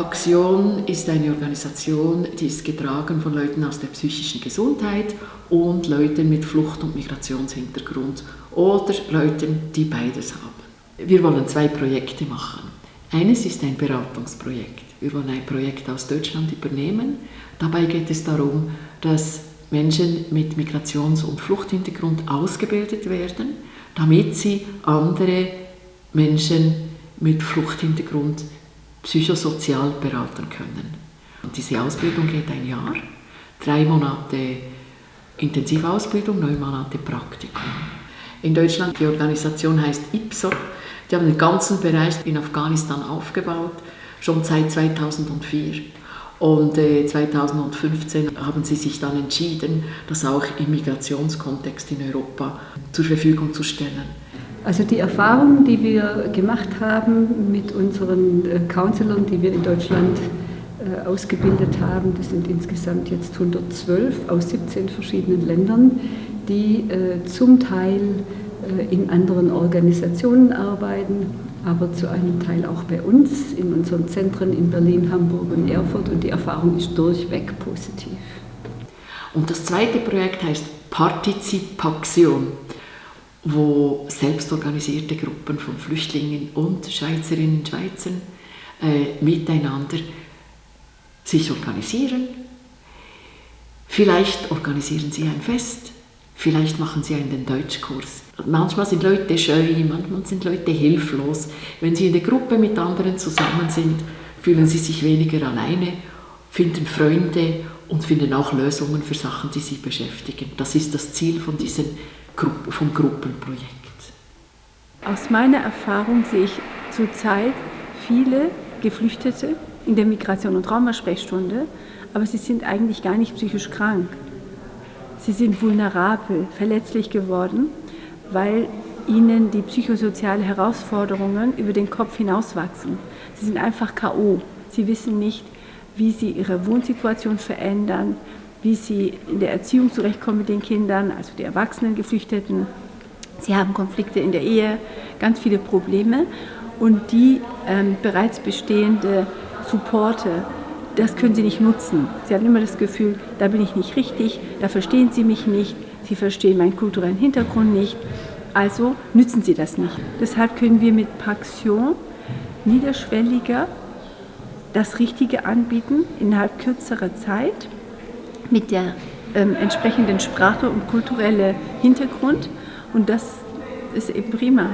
Paxion ist eine Organisation, die ist getragen von Leuten aus der psychischen Gesundheit und Leuten mit Flucht- und Migrationshintergrund oder Leuten, die beides haben. Wir wollen zwei Projekte machen. Eines ist ein Beratungsprojekt. Wir wollen ein Projekt aus Deutschland übernehmen. Dabei geht es darum, dass Menschen mit Migrations- und Fluchthintergrund ausgebildet werden, damit sie andere Menschen mit Fluchthintergrund psychosozial beraten können. Und diese Ausbildung geht ein Jahr, drei Monate Intensivausbildung, neun Monate Praktikum. In Deutschland, die Organisation heißt IPSO, die haben den ganzen Bereich in Afghanistan aufgebaut, schon seit 2004. Und äh, 2015 haben sie sich dann entschieden, das auch im Migrationskontext in Europa zur Verfügung zu stellen. Also die Erfahrungen, die wir gemacht haben mit unseren äh, Counselern, die wir in Deutschland äh, ausgebildet haben, das sind insgesamt jetzt 112 aus 17 verschiedenen Ländern, die äh, zum Teil in anderen Organisationen arbeiten, aber zu einem Teil auch bei uns in unseren Zentren in Berlin, Hamburg und Erfurt und die Erfahrung ist durchweg positiv. Und das zweite Projekt heißt Partizipation, wo selbstorganisierte Gruppen von Flüchtlingen und Schweizerinnen und Schweizern äh, miteinander sich organisieren. Vielleicht organisieren sie ein Fest, vielleicht machen sie einen Deutschkurs. Manchmal sind Leute scheu, manchmal sind Leute hilflos. Wenn sie in der Gruppe mit anderen zusammen sind, fühlen sie sich weniger alleine, finden Freunde und finden auch Lösungen für Sachen, die sie beschäftigen. Das ist das Ziel von diesem Gru vom Gruppenprojekt. Aus meiner Erfahrung sehe ich zurzeit viele Geflüchtete in der Migration- und Traumasprechstunde, aber sie sind eigentlich gar nicht psychisch krank. Sie sind vulnerabel, verletzlich geworden weil ihnen die psychosozialen Herausforderungen über den Kopf hinauswachsen. Sie sind einfach KO. Sie wissen nicht, wie sie ihre Wohnsituation verändern, wie sie in der Erziehung zurechtkommen mit den Kindern, also die erwachsenen Geflüchteten. Sie haben Konflikte in der Ehe, ganz viele Probleme und die ähm, bereits bestehende Supporte, das können sie nicht nutzen. Sie haben immer das Gefühl, da bin ich nicht richtig, da verstehen sie mich nicht, sie verstehen meinen kulturellen Hintergrund nicht, also nützen sie das nicht. Deshalb können wir mit Paxion niederschwelliger das Richtige anbieten, innerhalb kürzerer Zeit, mit der ähm, entsprechenden Sprache und kulturellen Hintergrund und das ist eben prima.